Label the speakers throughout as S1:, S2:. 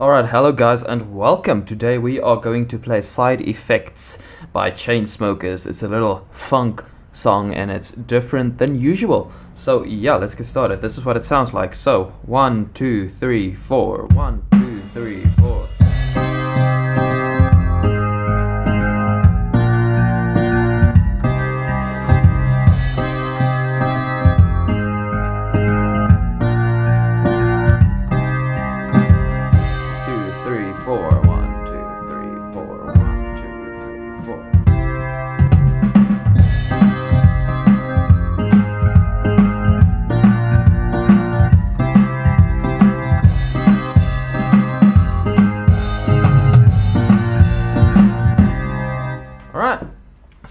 S1: Alright, hello guys and welcome. Today we are going to play Side Effects by Chainsmokers. It's a little funk song and it's different than usual. So yeah, let's get started. This is what it sounds like. So, one, two, three, four. One,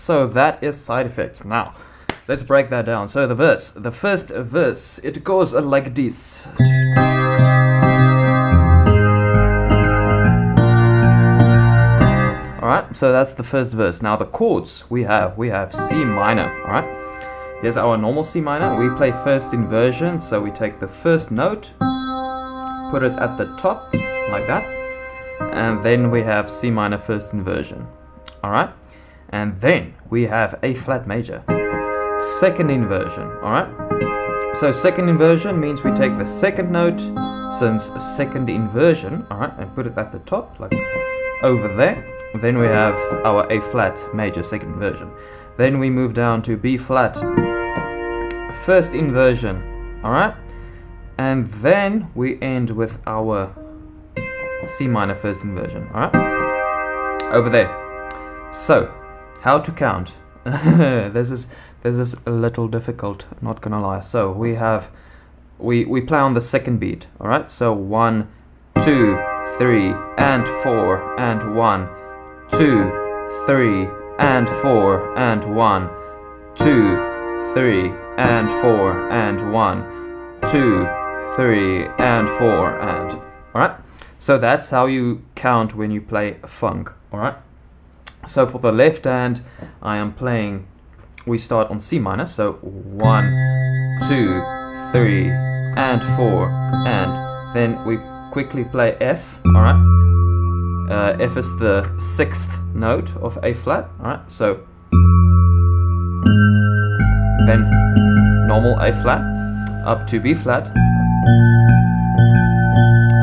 S1: so that is side effects. Now, let's break that down. So the verse, the first verse, it goes like this. Alright, so that's the first verse. Now the chords we have, we have C minor, alright? Here's our normal C minor. We play first inversion, so we take the first note, put it at the top, like that, and then we have C minor first inversion. Alright? And then we have A flat major. Second inversion, alright? So second inversion means we take the second note since second inversion, alright, and put it at the top, like over there. Then we have our A flat major second inversion. Then we move down to B flat first inversion, alright? And then we end with our C minor first inversion, alright? Over there. So, how to count? this is this is a little difficult, not gonna lie. So we have we we play on the second beat, alright? So one, two, three, and four, and one, two, three, and four, and one, two, three, and four, and one, two, three, and four, and alright? So that's how you count when you play funk, alright? So for the left hand, I am playing, we start on C minor, so one, two, three, and four, and then we quickly play F, alright? Uh, F is the sixth note of A flat, alright? So then normal A flat up to B flat,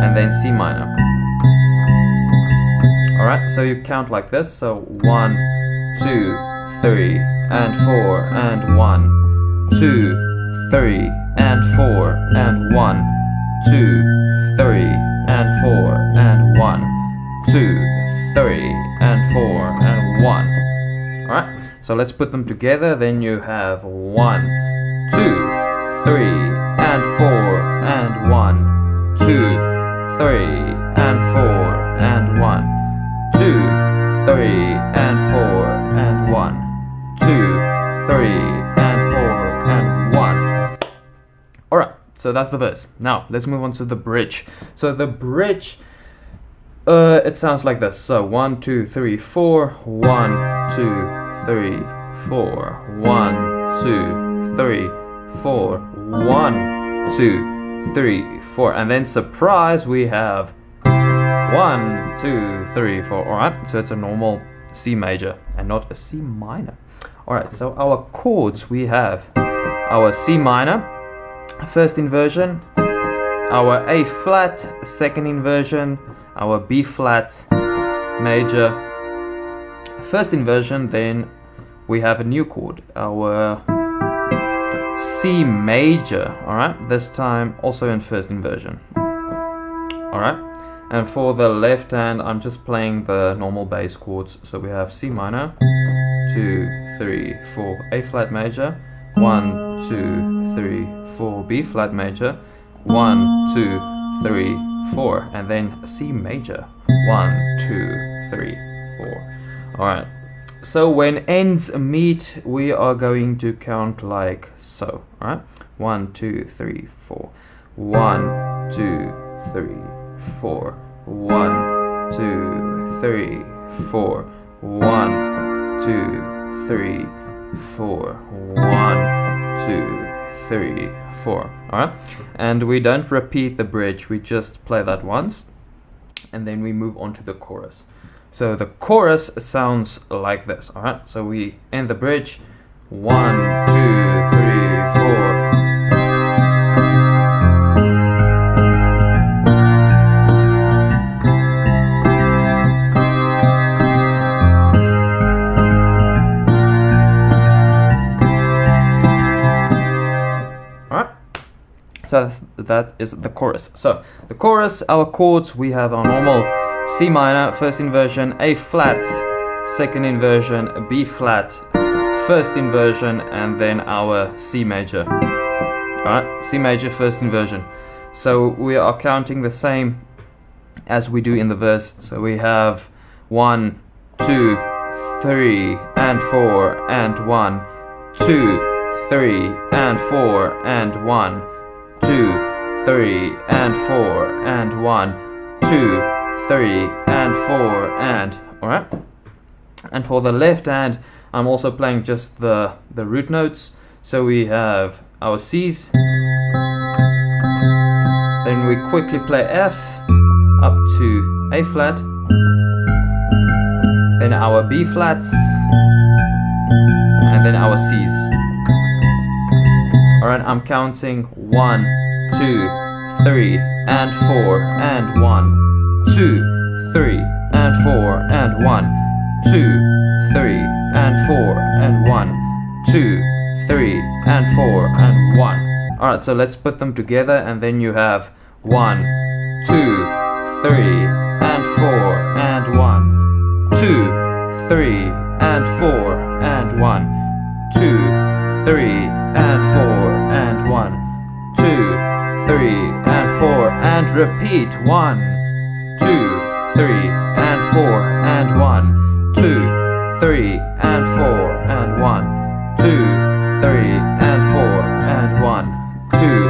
S1: and then C minor. Alright, so you count like this. So one, two, three, and four, and one, two, three, and four, and one, two, three, and four, and one, two, three, and four, and one. Alright, so let's put them together. Then you have one, two, three, and four, and one, two, three, three, and four, and one, two, three, and four, and one. Alright, so that's the verse. Now, let's move on to the bridge. So the bridge, uh, it sounds like this. So one, two, three, four, one, two, three, four, one, two, three, four, one, two, three, four, and then surprise, we have one, two, three, four. Alright, so it's a normal C major and not a C minor. Alright, so our chords we have our C minor, first inversion, our A flat, second inversion, our B flat major, first inversion, then we have a new chord, our C major, alright, this time also in first inversion. Alright, and for the left hand, I'm just playing the normal bass chords. So we have C minor, two, three, four, A flat major, 1, 2, 3, 4, B flat major, 1, 2, 3, 4, and then C major, 1, 2, 3, 4. Alright, so when ends meet, we are going to count like so. Alright, 1, 2, 3, 4, 1, 2, 3, four. One, two, three, four. One, two, three, four. One, two, three, four. Alright? And we don't repeat the bridge, we just play that once. and then we move on to the chorus. So the chorus sounds like this, alright? So we end the bridge, one, two, That is the chorus. So the chorus, our chords, we have our normal C minor, first inversion, A flat, second inversion, B flat, first inversion, and then our C major. Alright, C major, first inversion. So we are counting the same as we do in the verse. So we have one, two, three, and four, and one, two, three, and four, and one, two, three, and four, and one, two, three, and four, and alright. And for the left hand, I'm also playing just the the root notes. So we have our C's. Then we quickly play F up to A flat. Then our B flats. And then our C's. Alright, I'm counting one, two, three, and four, and one, two, three, and four, and one, two, three, and four, and one, two, three, and four, and one. Alright, so let's put them together and then you have one, two, three, and four, and one, two, three, and four, and one, two, three, and four, three, and four, and repeat one, two, three, and four, and one, two, three, and four, and one, two, three, and four, and one, two,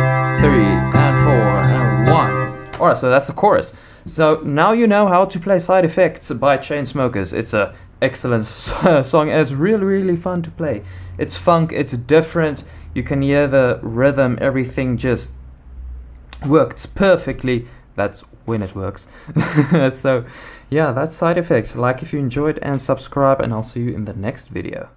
S1: three, and four, and one. Alright, so that's the chorus. So now you know how to play Side Effects by Chainsmokers. It's a excellent song and it's really really fun to play. It's funk, it's different. You can hear the rhythm, everything just works perfectly. That's when it works. so yeah, that's Side Effects. Like if you enjoyed and subscribe and I'll see you in the next video.